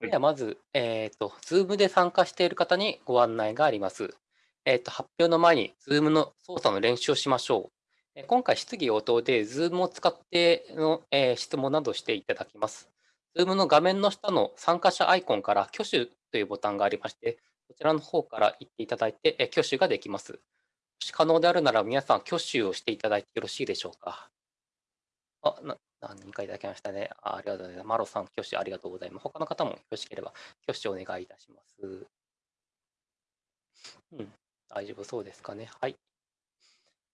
はい。ではまず、えっと、Zoom で参加している方にご案内があります。えっと、発表の前に Zoom の操作の練習をしましょう。え今回、質疑応答で Zoom を使っての、えー質問などしていただきます。Zoom の画面の下の参加者アイコンから挙手というボタンがありまして、こちらの方から言っていただいて、えー挙手ができます。もし可能であるなら皆さん挙手をしていただいてよろしいでしょうか？あ、な何人かいただきましたね。あありがとうございます。マロさん、挙手ありがとうございます。他の方もよろしければ挙手お願いいたします。うん、大丈夫そうですかね。はい。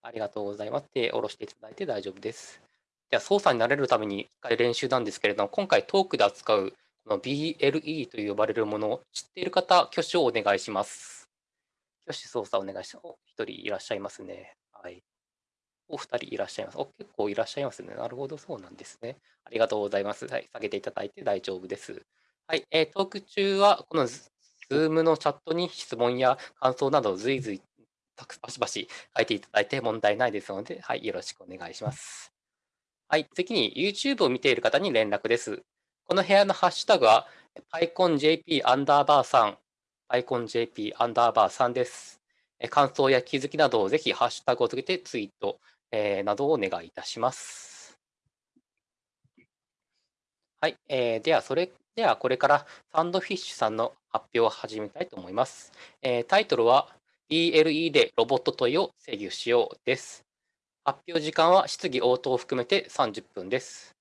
ありがとうございます。手下ろしていただいて大丈夫です。では、操作に慣れるために一回練習なんですけれども、今回トークで扱うこの BLE と呼ばれるものを知っている方、挙手をお願いします。挙手操作お願いします。お、一人いらっしゃいますね。はい。お二人いらっしゃいます。お、結構いらっしゃいますね。なるほど、そうなんですね。ありがとうございます。はい、下げていただいて大丈夫です。はい、えー、トーク中は、この Zoom のチャットに質問や感想など随時バシバシ書いていただいて問題ないですので、はい、よろしくお願いします。はい、次に YouTube を見ている方に連絡です。この部屋のハッシュタグは PyConJP アンダーバー3、PyConJP アンダーバー3です。感想や気づきなどをぜひハッシュタグをつけてツイート、えー、などをお願いいたします。はい、えー、ではそれではこれからサンドフィッシュさんの発表を始めたいと思います。えー、タイトルは BLE でロボット問いを制御しようです。発表時間は質疑応答を含めて30分です。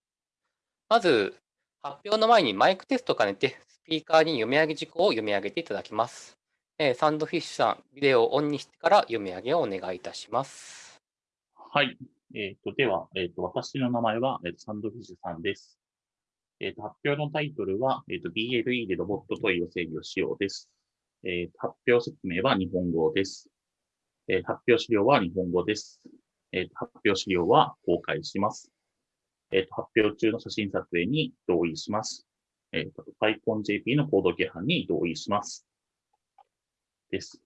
まず、発表の前にマイクテストを兼ねて、スピーカーに読み上げ事項を読み上げていただきます。え、サンドフィッシュさん、ビデオをオンにしてから読み上げをお願いいたします。はい。えっ、ー、と、では、えっ、ー、と、私の名前は、えー、サンドフィッシュさんです。えっ、と、発表のタイトルは、えっ、と、BLE でロボット問いを制御しようです。えっ、と発表説明は日本語です。え発表資料は日本語です。えっ、と発表資料は公開します。えっ、と発表中の写真撮影に同意します。えっ、と、PyConJP のコード規範に同意します。です。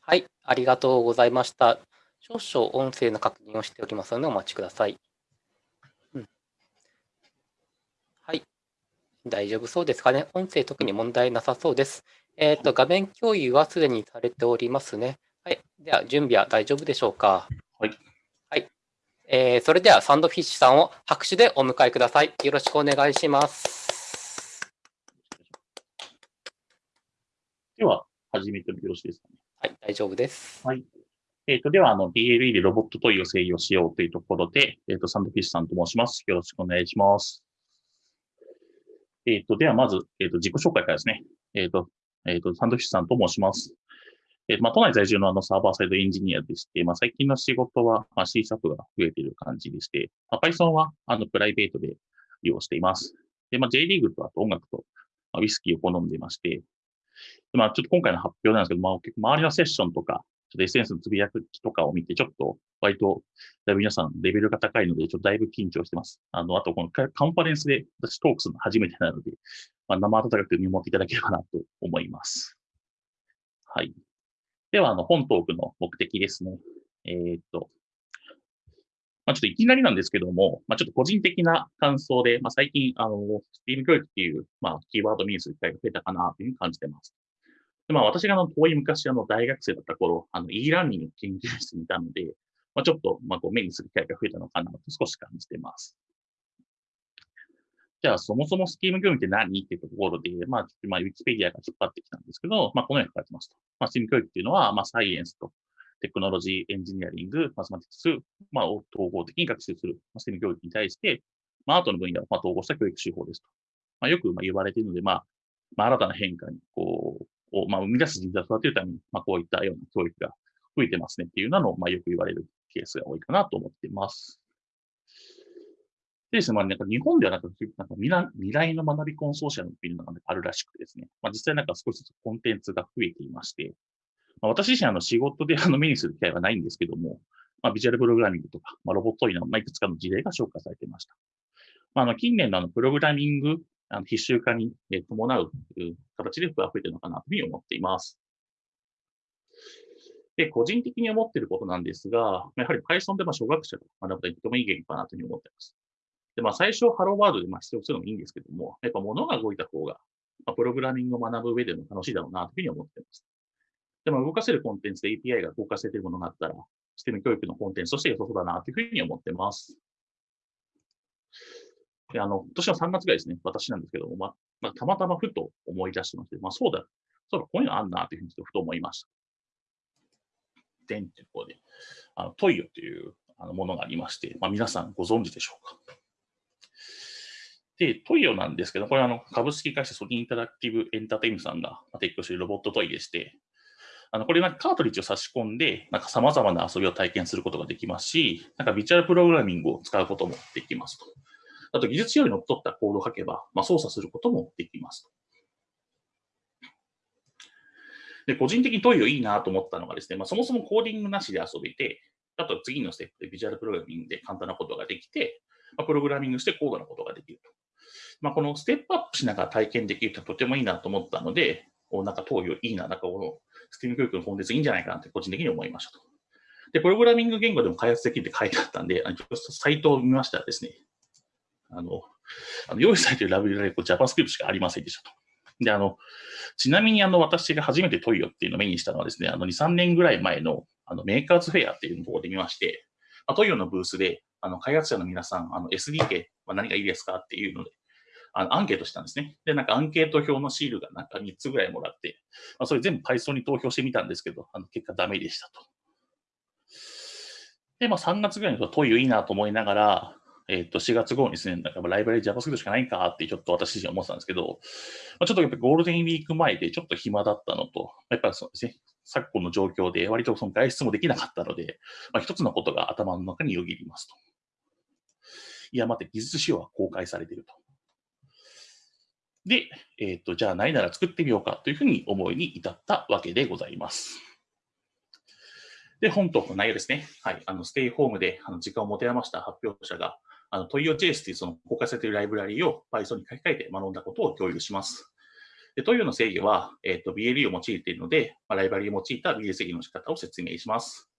はい、ありがとうございました。少々音声の確認をしておきますのでお待ちください。うん、はい。大丈夫そうですかね？音声特に問題なさそうです。えっ、ー、と、画面共有はすでにされておりますね。はい。では、準備は大丈夫でしょうか？はい。はい。えー、それでは、サンドフィッシュさんを拍手でお迎えください。よろしくお願いします。では、始めてもよろしいですかね？はい、大丈夫です。はい。えっ、ー、と、では、あの、DLE でロボット問いを制御しようというところで、えっ、ー、と、サンドフィッシュさんと申します。よろしくお願いします。えっ、ー、と、では、まず、えっ、と、自己紹介からですね。えっ、と、えっ、と、サンドフィッシュさんと申します。えー、まあ、都内在住のあのサーバーサイドエンジニアでして、まあ、最近の仕事は、まあ、C シャープが増えている感じでして、まあ、Python は、あの、プライベートで利用しています。で、まあ、J リーグとあと音楽と、まあ、ウィスキーを好んでいまして、まあ、ちょっと今回の発表なんですけど、まあ、結構周りのセッションとか、ちょっと SNS のつぶやくとかを見て、ちょっと割と、だいぶ皆さんレベルが高いので、ちょっとだいぶ緊張してます。あの、あとこのカンファレンスで私トークするの初めてなので、まあ、生温かく見守っていただければなと思います。はい。では、あの、本トークの目的ですね。えー、っと、まあ、ちょっといきなりなんですけども、まあ、ちょっと個人的な感想で、まあ、最近、あの、スティーム教育っていう、まあ、キーワードミーする機会が増えたかなというふうに感じてます。でまあ、私があの遠い昔、あの大学生だった頃、あの e ラーニング研究室にいたので、まあ、ちょっと、まあ、こう目にする機会が増えたのかなと少し感じています。じゃあ、そもそもスキーム業務って何っていうところで、まあ、まあ、ウィキペディアが引っ張ってきたんですけど、まあ、このように書かれてますと。まあ、スキーム教育っていうのは、まあ、サイエンスとテクノロジー、エンジニアリング、マスマティクス、まあ、を統合的に学習する、まあ、ステム教育に対して、まあ、アートの分野をまあ統合した教育手法ですと。まあ、よくまあ言われているので、まあ、まあ、新たな変化に、こう、を、まあ、生み出す人材を育てるために、まあ、こういったような教育が増えてますねっていうのを、まあ、よく言われるケースが多いかなと思っています。でですね、まあ、なんか日本ではなんかなんか未来未来の学びコンソーシアムっていうのがあるらしくてですね、まあ、実際なんか少しずつコンテンツが増えていまして、まあ、私自身あの仕事で あの目にする機会はないんですけども、まあ、ビジュアルプログラミングとか、まあ、ロボットイの、まあ、いくつかの事例が紹介されていました。まあ、あの近年のあのプログラミングあの必修化に伴う形で増えているのかなというふうに思っています。で、個人的に思っていることなんですが、やはり Python でま小学生が学ぶととてもいい言語かなというふうに思っています。で、まあ、最初、ハローワードでまあ出力するのもいいんですけども、やっぱ物が動いた方が、まあ、プログラミングを学ぶ上でも楽しいだろうな、というふうに思っています。でも、動かせるコンテンツで API が動かせているものがあったら、システム教育のコンテンツとして良さそうだな、というふうに思っています。で、あの、今年の3月ぐらいですね、私なんですけども、まあ、たまたまふと思い出してまして、まあ、そうだ、そうだ、こういうのあんな、というふうにふと思いました。でんっていうところで、あの、トイヨというあのものがありまして、まあ、皆さんご存知でしょうか。で、トイヨなんですけど、これはあの株式会社ソニーインタラクティブエンターテインメントさんが提供しているロボットトイでして、あのこれなんかカートリッジを差し込んで、なんか様々な遊びを体験することができますし、なんかビジュアルプログラミングを使うこともできますと。あと技術用にのっとったコードを書けば、まあ、操作することもできます。で、個人的にトイヨいいなと思ったのがですね、まあ、そもそもコーディングなしで遊べて、あと次のステップでビジュアルプログラミングで簡単なことができて、まあ、プログラミングして高度なことができると。まあ、このステップアップしながら体験できるととてもいいなと思ったので、おなんか投与いいな、なんかこのスティーム教育のコンテンツいいんじゃないかなって個人的に思いましたと。で、プログラミング言語でも開発できるって書いてあったんで、あのサイトを見ましたらですね、あの、あの用意されているラブラリこ JavaScript しかありませんでしたと。で、あの、ちなみにあの、私が初めて toio っていうのを目にしたのはですね、あの、2、3年ぐらい前のあのメーカーズフェアっていうところで見まして、まあ、 toio のブースで、あの、開発者の皆さん、あの、SDK は何がいいですかっていうので、あのアンケートしたんですね。で、なんかアンケート表のシールがなんか3つぐらいもらって、まあ、それ全部 Python に投票してみたんですけど、あの結果ダメでしたと。で、まあ3月ぐらいに toio いいなと思いながら、えっ、ー、と、4月後にですね、なんかライブラリ JavaScript しかないんかってちょっと私自身思ってたんですけど、まあ、ちょっとやっぱゴールデンウィーク前でちょっと暇だったのと、やっぱりそうですね、昨今の状況で割とその外出もできなかったので、まあ、一つのことが頭の中によぎりますと。いや、待って、技術仕様は公開されていると。で、えっ、ー、と、じゃあないなら作ってみようかというふうに思いに至ったわけでございます。で、本と内容ですね。はい。あの、ステイホームであの時間を持て余した発表者が、あの、トイオ JS というその公開されているライブラリを Python に書き換えて学んだことを共有します。で、トイオの制御は、えっ、ー、と、BLE を用いているので、まあ、ライブラリを用いた BL 制御の仕方を説明します。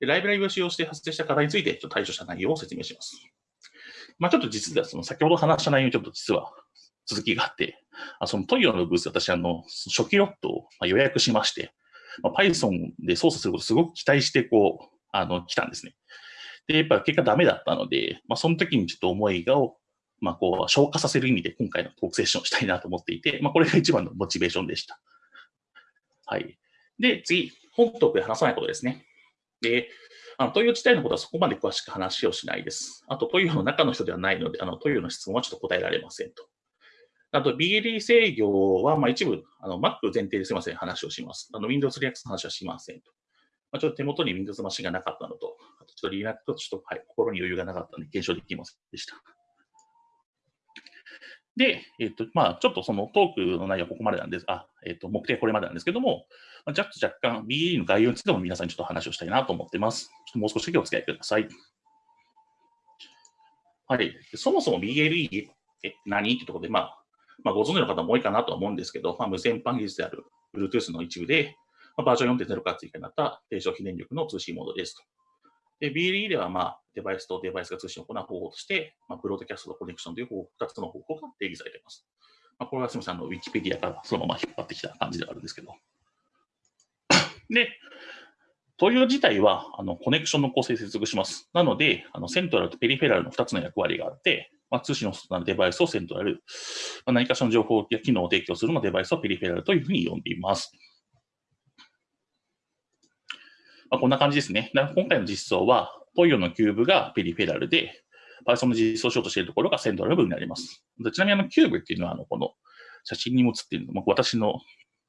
で、ライブラリを使用して発生した課題について、ちょっと対処した内容を説明します。まあ、ちょっと実は、その先ほど話した内容にちょっと実は続きがあって、あそのトイオのブース私、あの、初期ロットを予約しまして、まあ、Python で操作することをすごく期待して、こう、あの、来たんですね。で、やっぱ結果ダメだったので、まあ、その時にちょっと思いがを、まあ、こう、消化させる意味で今回のトークセッションをしたいなと思っていて、まあ、これが一番のモチベーションでした。はい。で、次、本トークで話さないことですね。で、あの、トイオ自体のことはそこまで詳しく話をしないです。あと、トイオの中の人ではないので、あの、トイオの質問はちょっと答えられませんと。あと、BLE 制御は、まあ、一部、あの、Mac 前提ですいません、話をします。あの、Windows React の話はしませんと。まあ、ちょっと手元に Windows マシンがなかったのと、あとちょっと Linux とちょっと、はい、心に余裕がなかったので検証できませんでした。で、えっ、と、まあ、ちょっとそのトークの内容はここまでなんです。あ、えっ、と、目的はこれまでなんですけども、まあ、若干 BLE の概要についても皆さんにちょっと話をしたいなと思ってます。ちょっともう少しだけお付き合いください。はい。そもそも BLE って何ってところで、まあ、まあ、ご存知の方も多いかなとは思うんですけど、まあ、無線 PAN 技術である Bluetooth の一部で、まあ、バージョン4.0から追加になった低消費電力の通信モードですと。で、BLE では、まあ、デバイスとデバイスが通信を行う方法として、まあ、ブロードキャストとコネクションという2つの方法が定義されています。まあ、これはすみません、あの、ウィキペディアからそのまま引っ張ってきた感じではあるんですけど。で、トイオ自体は、あの、コネクションの構成接続します。なので、あの、セントラルとペリフェラルの2つの役割があって、まあ、通信の外なデバイスをセントラル、まあ、何かしらの情報や機能を提供するのデバイスをペリフェラルというふうに呼んでいます。まあ、こんな感じですね。今回の実装は、トイオのキューブがペリフェラルで、Python の実装しようとしているところが central 部になります。ちなみにあのキューブっていうのは、あのこの写真にも写っているの、私の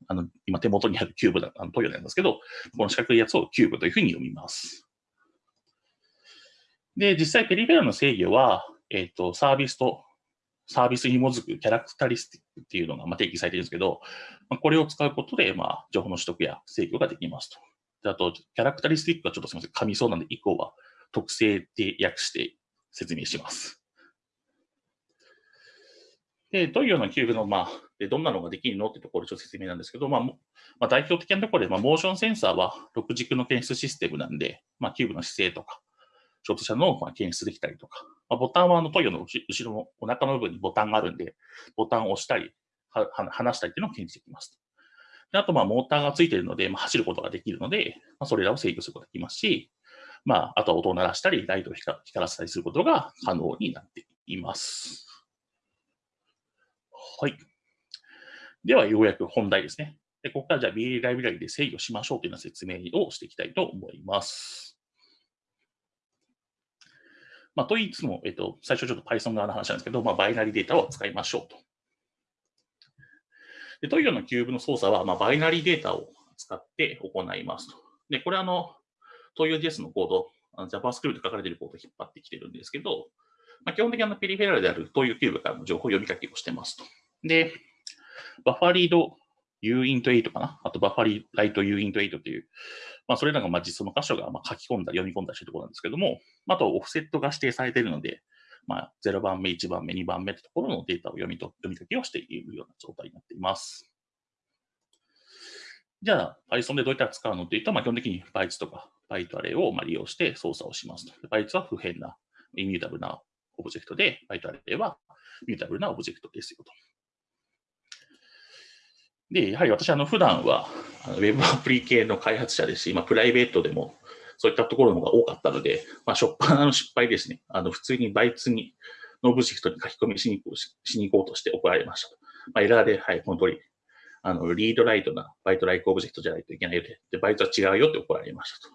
あの今手元にあるキューブだ、あの toio なんですけど、この四角いやつをキューブというふうに呼びます。で、実際ペリフェラルの制御は、えっ、ー、と、サービスと、サービスに基づく characteristic っていうのが、ま、定義されているんですけど、まあ、これを使うことで、まあ、情報の取得や制御ができますと。あと、 characteristic はちょっとすみません、噛みそうなんで、以降は特性で略して説明します。で、どういうようなキューブの、まあ、でどんなのができるのってところ、ちょっと説明なんですけど、まあ、まあ、代表的なところで、まあ、モーションセンサーは6軸の検出システムなんで、まあ、キューブの姿勢とか、ショート車の検出できたりとか、まあ、ボタンはあのトイオの後ろのお腹の部分にボタンがあるんで、ボタンを押したり、は離したりっていうのを検知できます。であと、まあ、モーターがついているので、まあ、走ることができるので、まあ、それらを制御することができますし、まあ、あとは音を鳴らしたり、ライトを光らせたりすることが可能になっています。はい。では、ようやく本題ですね。でここからじゃあ BA ライブラリで制御しましょうというような説明をしていきたいと思います。まあ、と言いつも、えっと、最初ちょっと Python 側の話なんですけど、まあ、バイナリデータを使いましょうと。で toio のキューブの操作は、まあ、バイナリーデータを使って行いますと。で、これあの、 toio JS のコード、JavaScript で書かれているコードを引っ張ってきてるんですけど、まあ、基本的にあのペリフェラルであるトイオキューブからの情報を読み書きをしてますと。で、 buffer read uint8 かな？あとバファリーライト uint8 という、まあ、それらがまあ実装の箇所がまあ書き込んだ読み込んだりしてるところなんですけども、あとオフセットが指定されているので、まあ、0番目、1番目、2番目というところのデータを読みと読み書きをしているような状態になっています。じゃあ、Python でどういったら使うのというと、まあ、基本的に Bytes とか Byte アレイをまあ利用して操作をしますと。Bytes は不変な、 immutable なオブジェクトで、Byte アレイはミュータブルなオブジェクトですよと。で、やはり私、あの、普段は、ウェブアプリ系の開発者ですし、まあ、プライベートでも、そういったところの方が多かったので、まあ、しょっぱなの失敗ですね。あの、普通に bytes に、のオブジェクトに書き込みしに行こうしに行こうとして怒られましたと。まあ、エラーで、はい、この通り、あの、 read-write な bytes-like object じゃないといけないよで、で bytes は違うよって怒られましたと。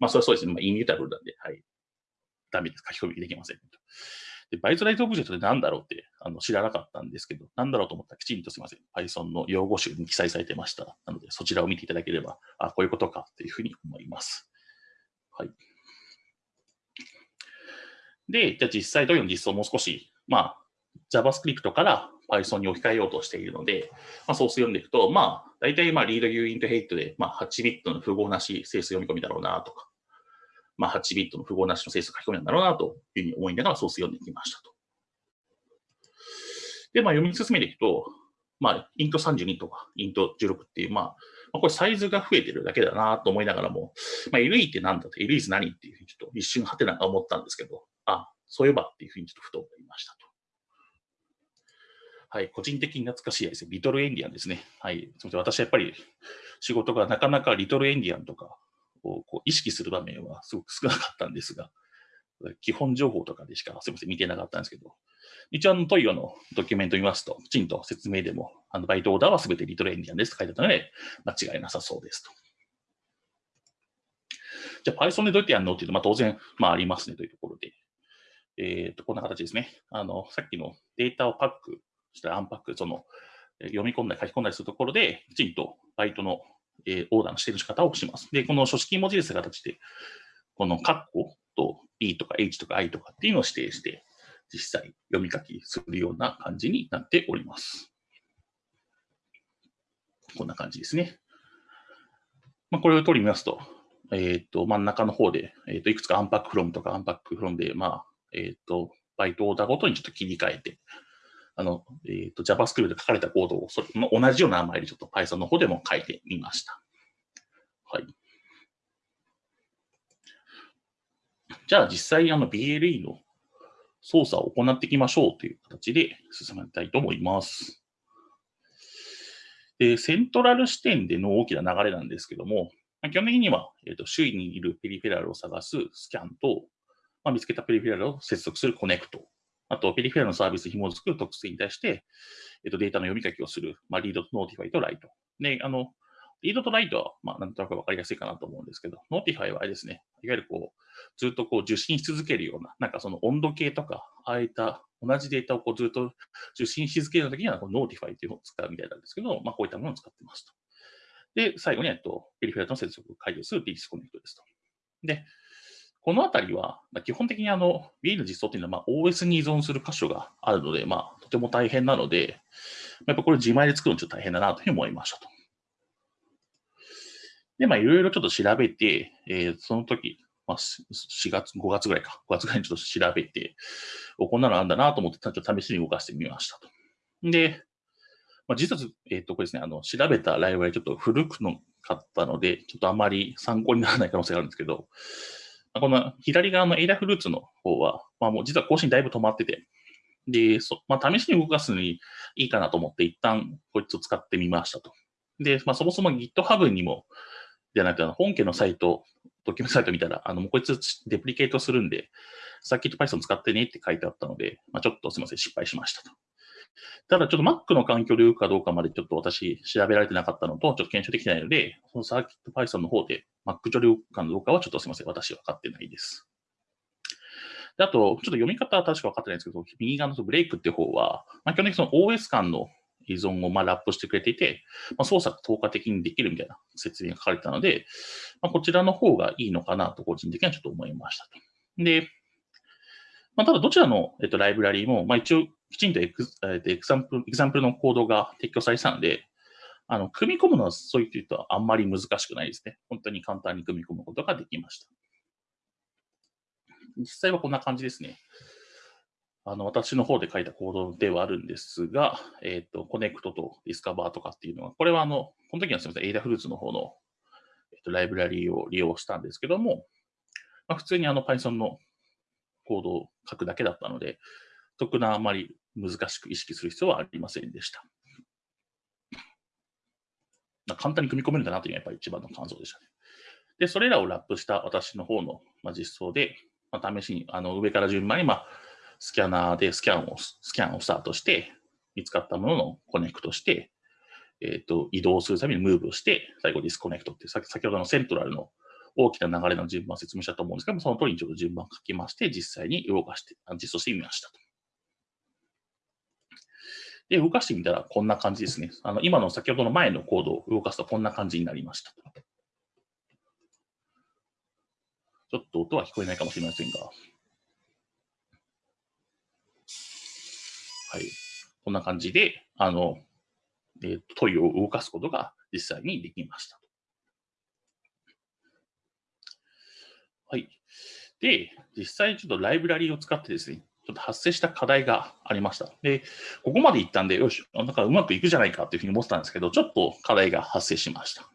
まあ、それはそうですね。まあ、 immutable なんで、はい。ダメです。書き込みできません、で、 bytes-like object って何だろうってあの知らなかったんですけど、何だろうと思ったらきちんとすみません。Python の用語集に記載されてました。なので、そちらを見ていただければ、あ、こういうことかというふうに思います。はい。で、じゃあ実際どういうの実装もう少し、まあ、JavaScript から Python に置き換えようとしているので、まあ、ソース読んでいくと、まあ、大体まあ、リード u int hate で、まあ、8ビットの符号なし整数読み込みだろうなとか、まあ、8ビットの符号なしの整数書き込みなんだろうなというふうに思いながらソース読んできましたと。で、まあ、読み進めていくと、まあ、イント32とか、イント16っていう、まあ、まあ、これサイズが増えてるだけだなと思いながらも、まあ、LE って何だと、LE ズ何っていうふうにちょっと一瞬はてなが思ったんですけど、あ、そういえばっていうふうにちょっとふと思いましたと。はい、個人的に懐かしいですね。リトルエンディアンですね。はい。すみません。私はやっぱり仕事がなかなかリトルエンディアンとかをこう意識する場面はすごく少なかったんですが、基本情報とかでしかすみません、見てなかったんですけど、一応あのトイオのドキュメントを見ますと、きちんと説明でも、あのバイトオーダーはすべてリトルエンディアンですと書いてあったので、間違いなさそうですと。じゃあ Python でどうやってやるのっていうと、まあ、当然、まあ、ありますねというところで、えっ、ー、と、こんな形ですね。あの、さっきのデータをパックしたらアンパック、その、読み込んだり書き込んだりするところで、きちんとバイトの、えー、オーダーの指定の仕方をします。で、この書式文字列の形で、このカッコと B とか H とか I とかっていうのを指定して、実際読み書きするような感じになっております。こんな感じですね。まあ、これを取りますと、えっ、ー、と、真ん中の方で、えっ、ー、と、いくつかアンパックフロムとかアンパックフロムで、まあ、えっ、ー、と、バイトオーダーごとにちょっと切り替えて、あの、えっ、と、JavaScript で書かれたコードを、それの同じような名前でちょっと Python の方でも書いてみました。はい。じゃあ実際あの BLE の操作を行っていきましょうという形で進めたいと思います。で、セントラル視点での大きな流れなんですけども、基本的には、えーと、周囲にいるペリフェラルを探すスキャンと、まあ、見つけたペリフェラルを接続するコネクトあと、ペリフェラルのサービスに紐づく特性に対して、えっと、データの読み書きをする、まあ、 read と notify と write。で、あの、 read と write は、まあ、なんとなくわかりやすいかなと思うんですけど、 notify はあれですね、いわゆるこう、ずっとこう受信し続けるような、なんかその温度計とか、ああいった同じデータをこうずっと受信し続けるときには、この notify というのを使うみたいなんですけど、まあ、こういったものを使ってますと。で、最後に、えっと、ペリフェラルの接続を解除する p スコネクトですと。で、このあたりは、まあ、基本的にあの B の実装っていうのは、まあ、OS に依存する箇所があるので、まあ、とても大変なので、やっぱこれ自前で作るのちょっと大変だなというふうに思いましたと。で、まあ、いろいろちょっと調べて、えー、その時、まあ、4月、5月ぐらいか、5月ぐらいにちょっと調べて、おこんなのあんだなと思って、ちょっと試しに動かしてみましたと。で、まあ、実は、えっ、ー、と、これですね、あの、調べたライブラリちょっと古くのかったので、ちょっとあまり参考にならない可能性があるんですけど、この左側のエイダフルーツの方は、まあ、もう実は更新だいぶ止まってて、で、そまあ、試しに動かすのにいいかなと思って、一旦こいつを使ってみましたと。で、まあ、そもそも GitHub にも、じゃなくて、本家のサイト、ドキュメントサイト見たら、あの、もうこいつデプリケートするんで、サーキット Python 使ってねって書いてあったので、まあ、ちょっとすみません、失敗しましたと。ただ、ちょっと Mac の環境で動くかどうかまでちょっと私調べられてなかったのと、ちょっと検証できないので、そのサーキット Python の方で Mac 上で動くかどうかはちょっとすみません、私は分かってないです。であと、ちょっと読み方は確か分かってないんですけど、右側のブレイクって方は、まあ、基本的にその OS 間の依存をまあラップしてくれていて、まあ、操作が透過的にできるみたいな説明が書かれてたので、まあ、こちらの方がいいのかなと個人的にはちょっと思いましたと。で、まあ、ただどちらの、えっと、ライブラリーも、まあ、一応きちんとエク,、えっと、 example example のコードが提供されてたので、あの組み込むのはそういうとあんまり難しくないですね。本当に簡単に組み込むことができました。実際はこんな感じですね。あの、私の方で書いたコードではあるんですが、えっ、ー、と、 connect と discover とかっていうのは、これはあの、この時はすみません、 Adafruit の方の、えっ、ー、と、ライブラリーを利用したんですけども、まあ、普通にあの Python のコードを書くだけだったので、特なあまり難しく意識する必要はありませんでした。簡単に組み込めるんだなというのがやっぱり一番の感想でしたね。で、それらをラップした私の方の、まあ、実装で、まあ、試しにあの上から順番に、まあ、スキャナーでスキャンを、スキャンをスタートして、見つかったもののコネクトして、えっ、ー、と、移動するために move をして、最後 disconnect って先、先ほどのセントラルの大きな流れの順番を説明したと思うんですけども、その通りにちょっと順番を書きまして、実際に動かして、実装してみましたと。で、動かしてみたらこんな感じですね。あの今の先ほどの前のコードを動かすとこんな感じになりました。ちょっと音は聞こえないかもしれませんが。はい。こんな感じで、あの、えー、問いを動かすことが実際にできました。はい。で、実際ちょっとライブラリーを使ってですね、ちょっと発生した課題がありました。で、ここまでいったんで、よし、なんかうまくいくじゃないかっていうふうに思ってたんですけど、ちょっと課題が発生しました。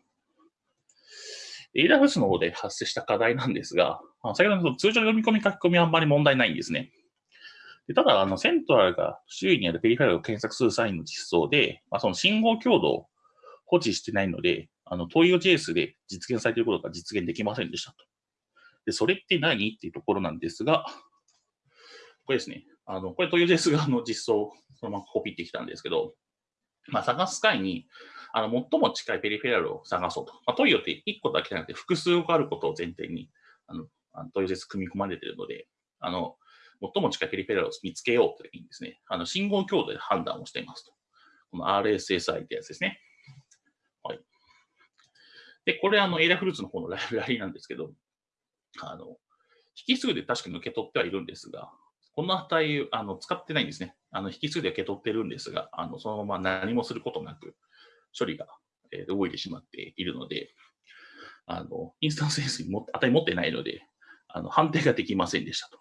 AWS の方で発生した課題なんですが、先ほどの通常の読み込み書き込みはあんまり問題ないんですね。でただ、あの、セントラルが周囲にあるペリフェラルを検索する際の実装で、まあ、その信号強度を保持してないので、あの、トイオ JS で実現されていることが実現できませんでしたと。で、それって何？っていうところなんですが、これですね。あの、これトイオ JS 側の実装そのままコピーってきたんですけど、まあ、探す際に、あの、最も近いペリフェラルを探そうと。まあ、トイオって1個だけじゃなくて複数個あることを前提に、あの、トイオ JS 組み込まれているので、あの、最も近いペリフェラルを見つけようという時にですね、あの、信号強度で判断をしていますと。この RSSI ってやつですね。はい。で、これあの、エイダフルーツの方のライブ ラリなんですけど、あの、引数で確かに受け取ってはいるんですが、この値、あの、使ってないんですね。あの、引数で受け取ってるんですが、あの、そのまま何もすることなく、処理が、え、動いてしまっているので、あの、インスタンスエンスに 値持ってないので、あの、判定ができませんでしたと。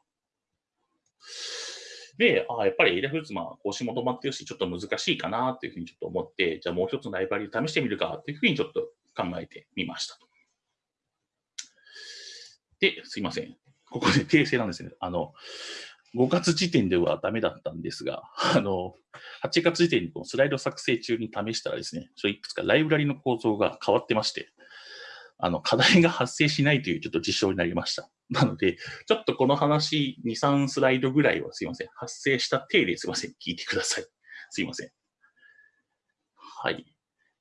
で、あやっぱり AWS まあ更新も止まってるし、ちょっと難しいかなっていうふうにちょっと思って、じゃあもう一つのライバリー試してみるかっていうふうにちょっと考えてみました。で、すいません。ここで訂正なんですね。あの、5月時点ではダメだったんですが、あの、8月時点にこのスライド作成中に試したらですね、いくつかライブラリの構造が変わってまして、あの、課題が発生しないというちょっと実証になりました。なので、ちょっとこの話、2、3スライドぐらいはすいません。発生した体ですいません。聞いてください。すいません。はい。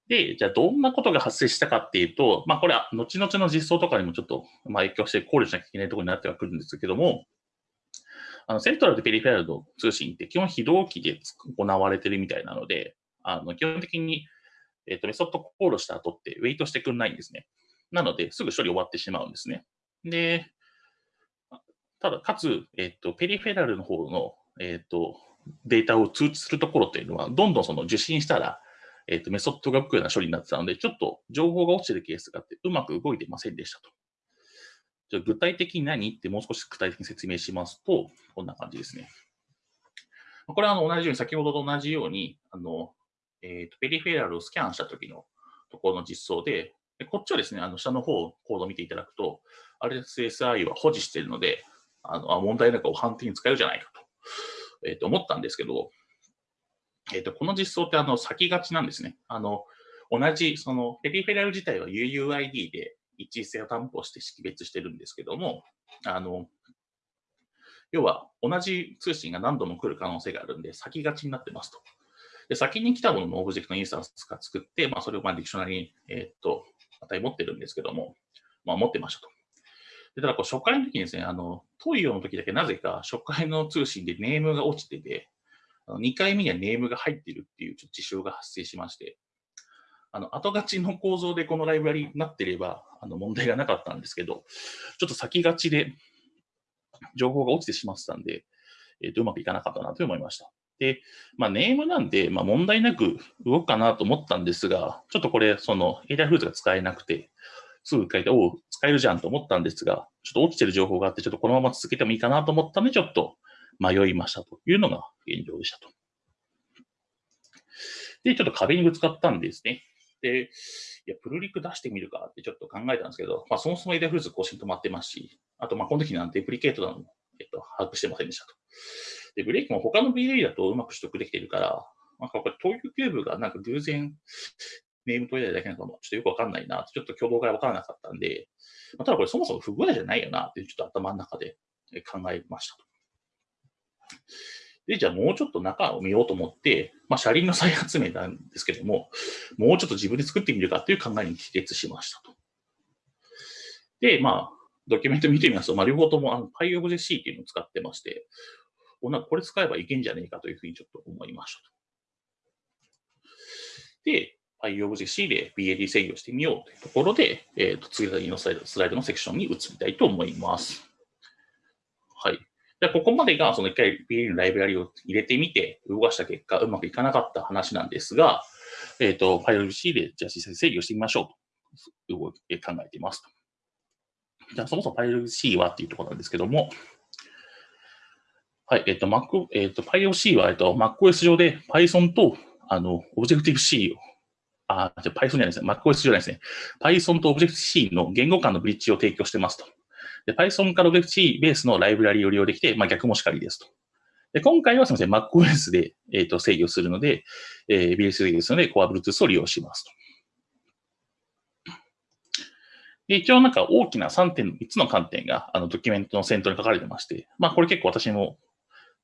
で、じゃあどんなことが発生したかっていうと、まあこれは後々の実装とかにもちょっと、まあ、影響して考慮しなきゃいけないところになってはくるんですけども、あのセントラルとペリフェラルの通信って基本非同期で行われてるみたいなので、あの基本的に、えっ、とメソッドコールした後ってウェイトしてくんないんですね。なので、すぐ処理終わってしまうんですね。で、ただ、かつ、えっ、と、ペリフェラルの方の、えっ、と、データを通知するところっていうのは、どんどんその受信したら、えっ、と、メソッドが動くような処理になってたので、ちょっと情報が落ちてるケースがあって、うまく動いてませんでしたと。じゃ具体的に何ってもう少し具体的に説明しますと、こんな感じですね。これはあの同じように、先ほどと同じように、あの、えっ、と、ペリフェラルをスキャンした時のところの実装で、でこっちはですね、あの下の方、コードを見ていただくと、RSSI は保持しているので、あの問題なく判定に使えるじゃないかと,、えー、と思ったんですけど、えー、とこの実装ってあの先がちなんですね。あの同じ、そのペリフェラル自体は UUID で一致性を担保して識別してるんですけども、あの要は同じ通信が何度も来る可能性があるんで、先勝ちになってますと。で先に来たもののオブジェクトインスタンスが作って、まあ、それをまあディクショナリに、えー、っと値持ってるんですけども、まあ、持ってましたと。でただこう初回の時にですね、あの、 toio の時だけなぜか初回の通信で name が落ちてて、あの2回目には name が入ってるっていうちょっと事象が発生しまして、あの後勝ちの構造でこのライブラリになってればあの問題がなかったんですけど、ちょっと先勝ちで情報が落ちてしまってたんで、えー、とうまくいかなかったなと思いました。で、まあ、 name なんで、まあ、問題なく動くかなと思ったんですが、ちょっとこれ、その、 Adafruit が使えなくて、すぐ書いて、おお、使えるじゃんと思ったんですが、ちょっと落ちてる情報があって、ちょっとこのまま続けてもいいかなと思ったので、ちょっと迷いましたというのが現状でしたと。で、ちょっと壁にぶつかったんですね。で、いや、プルリク出してみるかってちょっと考えたんですけど、まあ、そもそも Adafruit 更新止まってますし、あと、まあ、この時なん deprecated なのも、えっと、把握してませんでしたと。で、ブレーキも他の BA だとうまく取得できてるから、なんかこれ、東京キューブがなんか偶然、 name 取りたいだけなのかも、ちょっとよくわかんないな、ちょっと挙動がわからなかったんで、まあ、ただこれそもそも不具合じゃないよなってちょっと頭の中で考えました。で、じゃあもうちょっと中を見ようと思って、まあ、車輪の再発明なんですけども、もうちょっと自分で作ってみるかという考えに帰結しましたと。で、まあ、ドキュメント見てみますと、まあ、両方ともあの PyObject-C っていうのを使ってまして、これ使えばいけんじゃねえかというふうにちょっと思いましたと。で、PyObject-C で BAD 制御してみようというところで、えー、と次のスライドスライドのセクションに移りたいと思います。はい。でここまでがその一回 BAD のライブラリを入れてみて動かした結果、うまくいかなかった話なんですが、えっ、ー、と、PyOBC でじゃあ実際制御してみましょうと考えています。じゃあそもそも PyC はっていうところなんですけども、はい、えっ、ー、と、Mac、えっ、ー、と、PyOC は、えっ、ー、と、MacOS 上で Python と、あの、Objective-C を、あ、じゃ Python じゃないですね。MacOS じゃないですね。Python と Object-C の言語間のブリッジを提供してますと。で、Python から Object-C ベースのライブラリを利用できて、まあ、逆もしかりですと。で、今回はすみません、MacOS で、えっ、と、制御するので、えー、BS 制御するので、Core Bluetooth を利用しますと。で、一応なんか大きな3点、3つの観点があのドキュメントの先頭に書かれてまして、まあこれ結構私も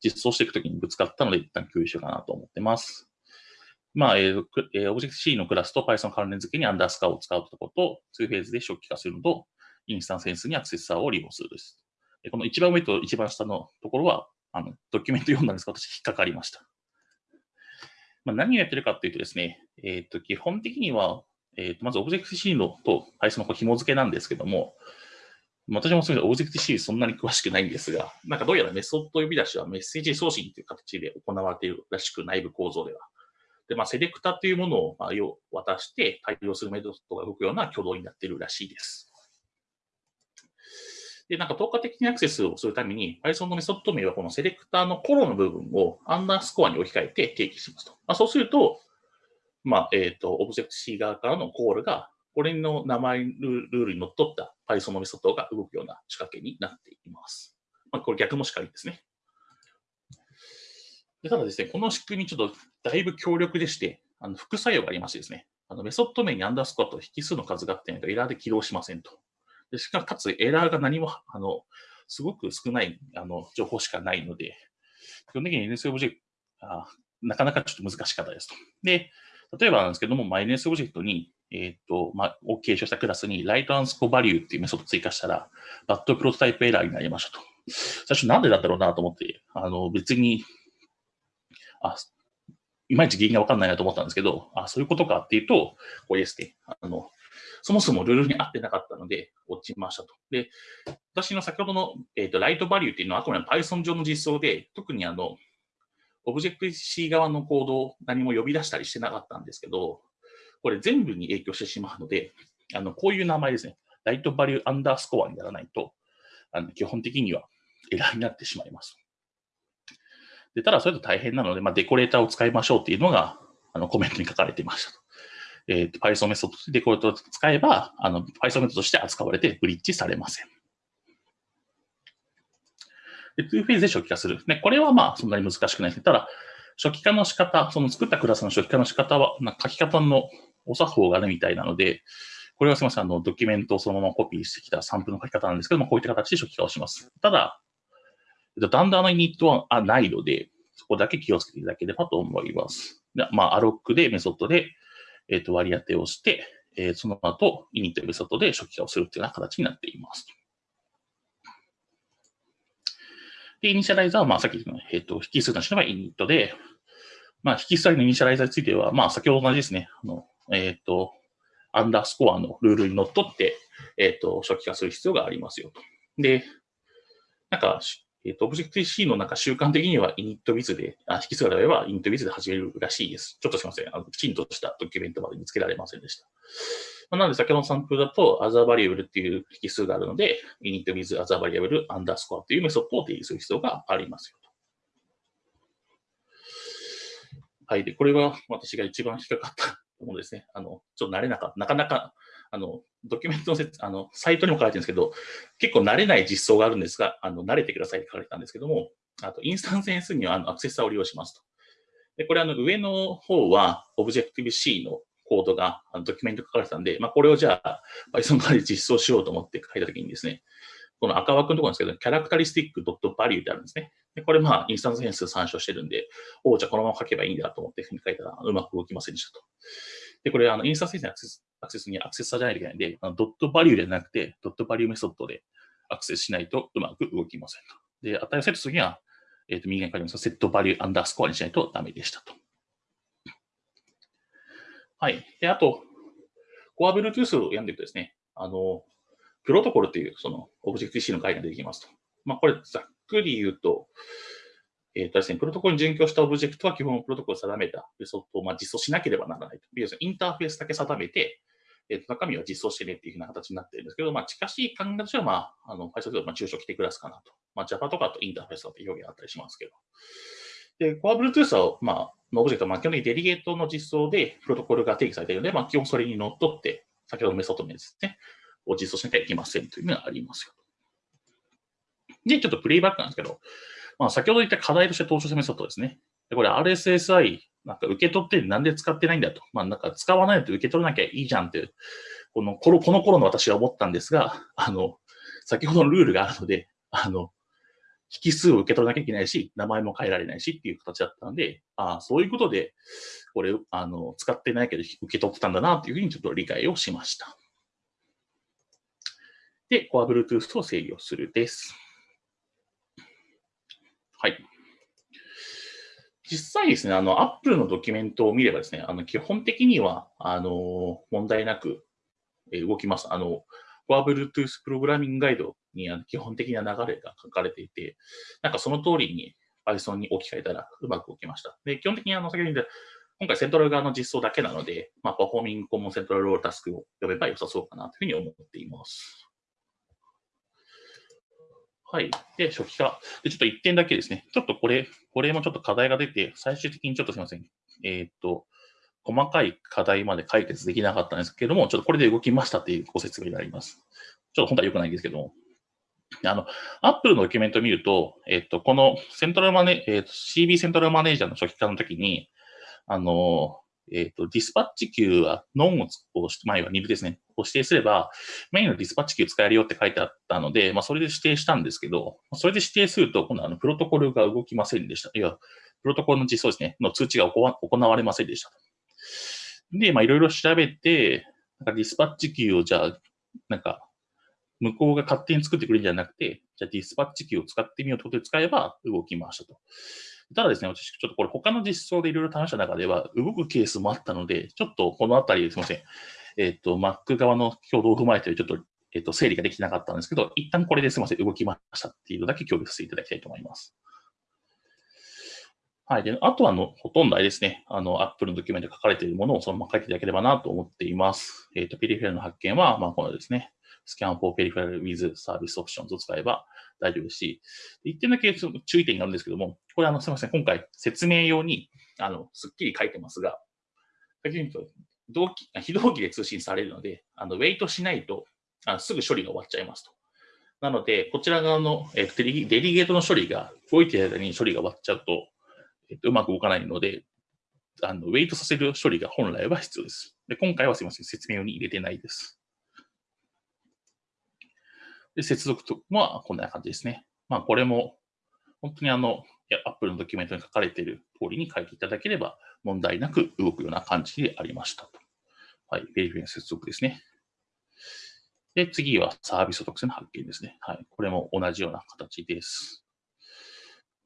実装していくときにぶつかったので一旦共有しようかなと思ってます。まあ、えー、えー、Objective-C のクラスと Python 関連付けにアンダースカーを使うところと、2フェーズで初期化するのと、インスタンセンスにアクセスサーを利用するです。この一番上と一番下のところは、あの、ドキュメント読んだんですが、私引っかかりました。まあ、何をやってるかっていうとですね、えっ、と、基本的には、えー、とまず Object-C のと Python の紐付けなんですけども、私もそういう Objective-C そんなに詳しくないんですが、なんかどうやらメソッド呼び出しはメッセージ送信という形で行われているらしく、内部構造では。で、まあ、セレクタというものを、まあ、要渡して対応するメソッドが動くような挙動になっているらしいです。で、なんか透過的にアクセスをするために、Python のメソッド名はこのセレクターのコロの部分をアンダースコアに置き換えて定義しますと。まあ、そうすると、まあ、えっ、ー、と、Objective-C 側からのコールが、これの名前ルールにのっった Python のメソッドが動くような仕掛けになっています。まあ、これ逆もしかりですね。でただですね、この仕組みちょっとだいぶ強力でして、あの副作用がありましてですね、あのメソッド名にアンダースコアと引数の数があってないとエラーで起動しませんと。でしかもかつエラーが何も、あの、すごく少ないあの情報しかないので、基本的に NS オブジェクト、なかなかちょっと難しかったですと。で、例えばなんですけども、 NSObject に、えっ、ー、と、まあ、を継承したクラスに、 write アンスコ value っていうメソッドを追加したら、 bad prototype error になりましたと。最初なんでだったろうなと思って、あの、別に、あ、いまいち原因がわかんないなと思ったんですけど、あ、そういうことかっていうと、これですね。あの、そもそもルールに合ってなかったので、落ちましたと。で、私の先ほどの、えっ、ー、と、ライトバリューっていうのは、あくまで Python 上の実装で、特にあの、オブジェクト C 側のコードを何も呼び出したりしてなかったんですけど、これ全部に影響してしまうので、あのこういう名前ですね、ライトバリューアンダースコアにならないと、あの基本的にはエラーになってしまいます。でただ、それと大変なので、まあ、デコレーターを使いましょうっていうのがあのコメントに書かれていましたと。えーと、Python メソッドでデコレーターを使えば、あの Python メソッドとして扱われてブリッジされません。で、2フェーズで初期化する。で、これはまあ、そんなに難しくないですね。ただ、初期化の仕方、その作ったクラスの初期化の仕方は、書き方のお作法があるみたいなので、これはすみません、あの、ドキュメントをそのままコピーしてきたサンプルの書き方なんですけども、こういった形で初期化をします。ただ、だんだんのイニットはないので、そこだけ気をつけていただければと思います。まあ、 alloc でメソッドで、えっ、と、割り当てをして、えー、その後、 init メソッドで初期化をするというような形になっています。で、イニシャライザーは、まあ、さっきの、えっ、と、引数としては init で、まあ、引数のイニシャライザーについては、まあ、先ほど同じですね。あの、えっ、と、アンダースコアのルールにのっとって、えっ、と、初期化する必要がありますよと。で、なんか、えっ、ー、と、Objective-C のなんか習慣的には init で、あ、引数があれば init で始めるらしいです。ちょっとすみません。あの、きちんとしたドキュメントまで見つけられませんでした。まあ、なので、先ほどのサンプルだと other variable っていう引数があるので、init with other variable underscore っていうメソッドを定義する必要がありますよと。はい。で、これは私が一番引っかかったものですね。あの、ちょっと慣れなかった。なかなかあの、ドキュメントのせあのサイトにも書かれてるんですけど、結構慣れない実装があるんですが、あの慣れてくださいって書かれてたんですけども、あと、インスタンス変数にはあのアクセスーを利用しますと。で、これあの上の方は Objective-C のコードがあのドキュメント書かれてたんで、まあ、これをじゃあ Python 側で実装しようと思って書いたときにですね、この赤枠のところなんですけど、キャラクタリスティック .value ってあるんですね。で、これまあ、インスタンス変数参照してるんで、おお、じゃあこのまま書けばいいんだと思って書いたらうまく動きませんでしたと。で、これ、あの、インスタンス変数にアクセスにアクセスさじゃないといけないんで、 dot value ではなくて、 dot value メソッドでアクセスしないとうまく動きませんと。で、値をセットするには、えっ、ー、と、右側に書いてます、 set value アンダースコアにしないとダメでしたと。はい。で、あと、 Core Bluetooth を読んでいくとですね、あの、プロトコルという、その、オブジェクティ C の概念が出てきますと。まあ、これ、ざっくり言うと、えっ、ー、とですね、プロトコルに準拠したオブジェクトは基本プロトコルを定めたメソッドをまあ実装しなければならないと。要するにインターフェースだけ定めて、えっ、と中身は実装してねっていうふうな形になってるんですけど、まあ、近しい考えとしては、まあ、あの、Python でまあ中小規定クラスかなと。まあ、Java とかとインターフェースだという表現あったりしますけど。で、Core Bluetooth は、まあ、のオブジェクト、まあ、基本的にデリゲートの実装でプロトコルが定義されているので、まあ、基本それにのっとって、先ほどのメソッド名ですね、を実装しなきゃいけませんというのがありますよ。で、ちょっとプレイバックなんですけど、まあ、先ほど言った課題として登場したメソッドですね。で、これ RSSI、なんか受け取ってなんで使ってないんだと。まあ、なんか使わないと受け取らなきゃいいじゃんって、この、この、この頃の私は思ったんですが、あの、先ほどのルールがあるので、あの、引数を受け取らなきゃいけないし、名前も変えられないしっていう形だったので、ああ、そういうことで、これ、あの、使ってないけど受け取ってたんだなっていうふうにちょっと理解をしました。で、Core Bluetooth を制御するです。はい。実際ですね、あの、Apple のドキュメントを見ればですね、あの、基本的には、あの、問題なく動きます。あの、Core Bluetooth プログラミングガイドに基本的な流れが書かれていて、なんかその通りに Python に置き換えたらうまく動きました。で、基本的にあの、先ほど言った今回セントラル側の実装だけなので、まあ、パフォーミングコモンセントラルロールタスクを呼べば良さそうかなというふうに思っています。はい。で、初期化。で、ちょっと1点だけですね。ちょっとこれ、これもちょっと課題が出て、最終的にちょっとすみません。えー、っと、細かい課題まで解決できなかったんですけども、ちょっとこれで動きましたというご説明になります。ちょっと本当は良くないんですけども。あの、Apple のドキュメントを見ると、えっと、このセントラルマネ、えっと、CB セントラルマネージャーの初期化の時に、あの、えっ、ー、と、ディスパッチ級はノンを押して前は2部ですね、を指定すれば、メインのディスパッチ級使えるよって書いてあったので、まあ、それで指定したんですけど、それで指定すると、今度あの、プロトコルが動きませんでした。いや、プロトコルの実装ですね、の通知が行われませんでした。で、まあ、いろいろ調べて、なんかディスパッチ級をじゃあ、なんか、向こうが勝手に作ってくれるんじゃなくて、じゃあディスパッチ級を使ってみようということで使えば動きましたと。ただですね、私、ちょっとこれ他の実装でいろいろ試した中では、動くケースもあったので、ちょっとこのあたり、すみません。えっ、ー、と、Mac 側の挙動を踏まえて、ちょっと、えっ、ー、と、整理ができなかったんですけど、一旦これですみません、動きましたっていうのだけ共有させていただきたいと思います。はい。で、あとはの、ほとんどあれですね、あの、Apple のドキュメントで書かれているものをそのまま書いていただければなと思っています。えっ、ー、と、ペリフェラルの発見は、まあ、このですね、Scan for Peripheral with Service Options を使えば大丈夫ですし、一点だけ注意点があるんですけども、これあの、すみません、今回説明用に、あの、すっきり書いてますが、先に言うと、同期、非同期で通信されるので、あの、ウェイトしないと、あすぐ処理が終わっちゃいますと。なので、こちら側の、え、デリデリゲートの処理が動いている間に処理が終わっちゃうと、えー、とうまく動かないので、あのウェイトさせる処理が本来は必要です。で今回はすみません、説明用に入れてないです。で接続とはこんな感じですね。まあ、これも本当にあの、Apple のドキュメントに書かれている通りに書いていただければ問題なく動くような感じでありましたと。はい、ベリフィの接続ですね。で、次はサービス特性の発見ですね。はい、これも同じような形です。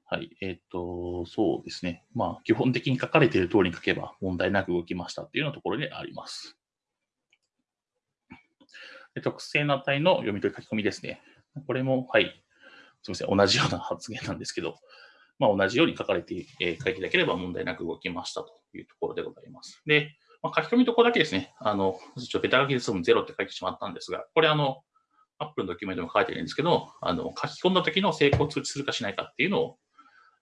はい、えっ、ー、と、そうですね。まあ、基本的に書かれている通りに書けば問題なく動きましたっていうようなところであります。特性の値の読み取り書き込みですね。これも、はい、すみません、同じような発言なんですけど、まあ、同じように書かれて、えー、書いていただければ問題なく動きましたというところでございます。で、まあ、書き込みとこだけですね、あの、ちょっとベタ書きで済む0って書いてしまったんですが、これあの、アップルのドキュメントも書いてるんですけど、あの、書き込んだ時の成功通知するかしないかっていうのを、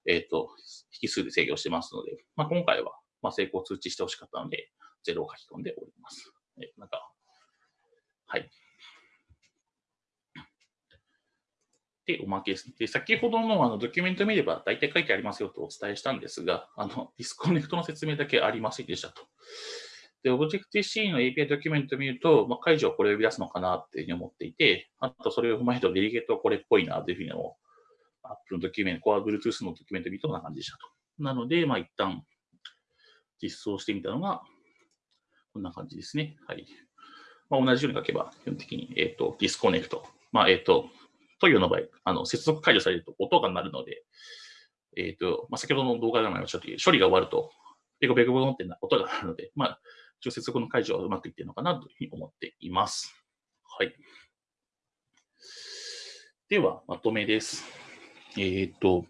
えっ、ー、と、引数で制御してますので、まあ、今回は、まあ、成功通知してほしかったので、0を書き込んでおります。えなんか、はい。で、おまけです。で、先ほどのあのドキュメント見れば大体書いてありますよとお伝えしたんですが、あの、 disconnect の説明だけありませんでしたと。で、Objective-C の API ドキュメント見ると、まあ、解除をこれを呼び出すのかなっていうふうに思っていて、あとそれを踏まえると delegate はこれっぽいなというふうにも、Apple のドキュメント、Core Bluetooth のドキュメントを見るとこんな感じでしたと。なので、まあ一旦実装してみたのが、こんな感じですね。はい。まあ、同じように書けば、基本的に、えっ、ー、と、 disconnect。まあ、えっ、ー、と、 toio の場合、あの接続解除されると音が鳴るので、えっ、ー、と、まあ、先ほどの動画でもありましたと処理が終わると、ペコペコボンってな音が鳴るので、まあ、一応接続の解除はうまくいっているのかなというふうに思っています。はい。では、まとめです。えっ、ー、と、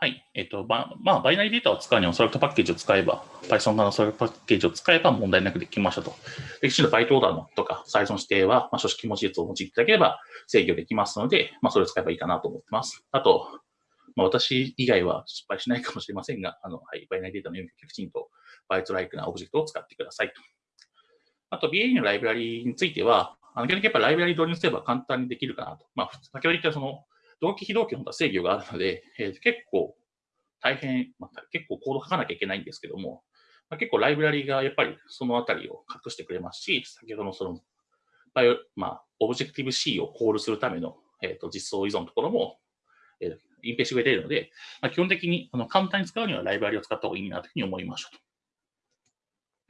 はい。えっ、と、ままあ、バイナリーデータを使うには、ソラクトパッケージを使えば、Python のソラクトパッケージを使えば問題なくできましたと。で、きちんとバイトオーダーのとか、サイズの指定は、まあ、書式文字列を用いていただければ制御できますので、まあ、それを使えばいいかなと思ってます。あと、まあ、私以外は失敗しないかもしれませんが、あの、はい、バイナリーデータの読み書きちんと、バイトライクなオブジェクトを使ってくださいと。あと、BA のライブラリについては、あの、基本的にやっぱライブラリ導入すれば簡単にできるかなと。まあ、先ほど言ったその、同期非同期の制御があるので、えー、結構大変、まあ、結構コード書かなきゃいけないんですけども、まあ、結構ライブラリがやっぱりそのあたりを隠してくれますし、先ほどのその、まあ、オブジェクティブ C をコールするための、えーと、実装依存のところも、えー、隠蔽してくれているので、まあ、基本的にあの簡単に使うにはライブラリを使った方がいいなというふうに思いましたと。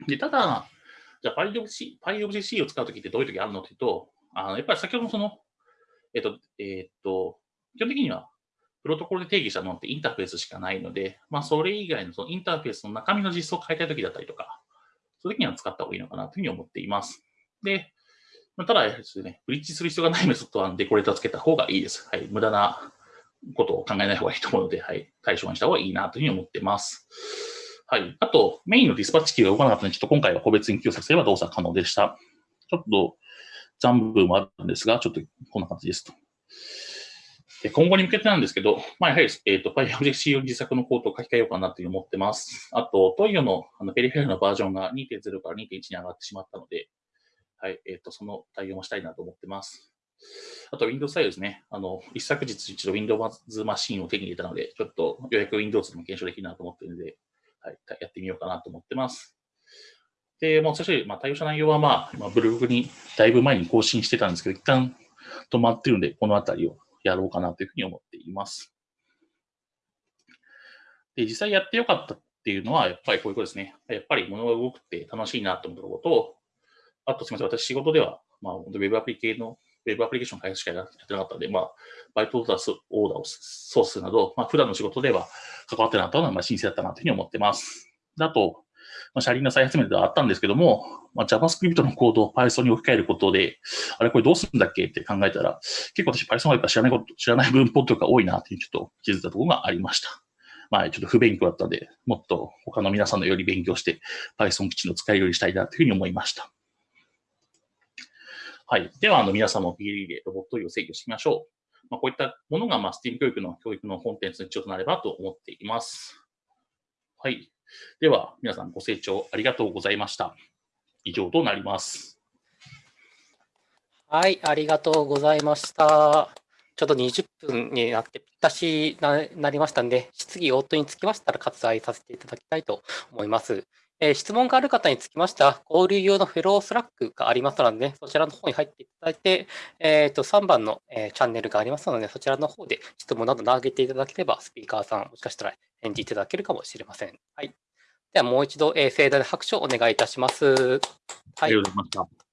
で、ただ、じゃあ PyObject-C PyObject-C を使うときってどういうときあるのというと、あのやっぱり先ほどのその、えっ、ー、と、えっ、ー、と、基本的にはプロトコルで定義したものってインターフェースしかないので、まあ、それ以外のそのインターフェースの中身の実装を変えたいときだったりとか、そういうときには使った方がいいのかなというふうに思っています。で、まあ、ただですね、ブリッジする必要がないメソッドはデコレーターをつけた方がいいです。はい。無駄なことを考えない方がいいと思うので、はい。対象にした方がいいなというふうに思ってます。はい。あと、メインの DispatchQueue が動かなかったので、ちょっと今回は個別に記憶させれば動作可能でした。ちょっと残部もあるんですが、ちょっとこんな感じですと。今後に向けてなんですけど、まあ、やはり、えっ、ー、と、PyObject-C 自作のコードを書き換えようかなというふうに思ってます。あと、トイオのあのペリフェルのバージョンが2.0から2.1に上がってしまったので、はい、えっ、ー、と、その対応もしたいなと思ってます。あと、Windows サイドですね。あの、一昨日一度 Windows マシンを手に入れたので、ちょっとようやく Windows でも検証できるなと思ってるので、はい、やってみようかなと思ってます。で、もう最初に、まあ、対応した内容は、まあ、まあ、ブログにだいぶ前に更新してたんですけど、一旦止まってるんで、このあたりをやろうかなというふうに思っています。で、実際やってよかったっていうのは、やっぱりこういうことですね。やっぱり物が動くって楽しいなと思ったことと、あとすみません、私仕事では、まあ、ウェブアプリ系の、ウェブアプリケーション開発しかやってなかったので、まあ、バイトオーダーオーダーをソースなど、まあ、普段の仕事では関わってなかったのは、まあ、新鮮だったなというふうに思ってます。あと、まあ、車輪の再発明ではあったんですけども、まあ、JavaScript のコードを Python に置き換えることで、あれこれどうするんだっけって考えたら、結構私 Python はやっぱ知らないこと、知らない文法とか多いなっていうちょっと気づいたところがありました。まあちょっと不勉強だったんで、もっと他の皆さんのより勉強して Python 基地の使えるようにしたいなというふうに思いました。はい。では、あの、皆さんも PLE でロボットを制御してみましょう。まあ、こういったものが、まあ、STEAM 教育の教育のコンテンツの一応となればと思っています。はい。では、皆さんご清聴ありがとうございました。以上となります。はい、ありがとうございました。ちょうど20分になってぴったしななりましたんで、質疑応答につきましたら割愛させていただきたいと思います。えー質問がある方につきましては、交流用のフェロースラックがありますので、ね、そちらの方に入っていただいて、えー、と3番の、えーチャンネルがありますので、そちらの方で質問など投げていただければ、スピーカーさん、もしかしたら返事いただけるかもしれません。はい、ではもう一度、えー盛大な拍手をお願いいたします。はいありがとうございました。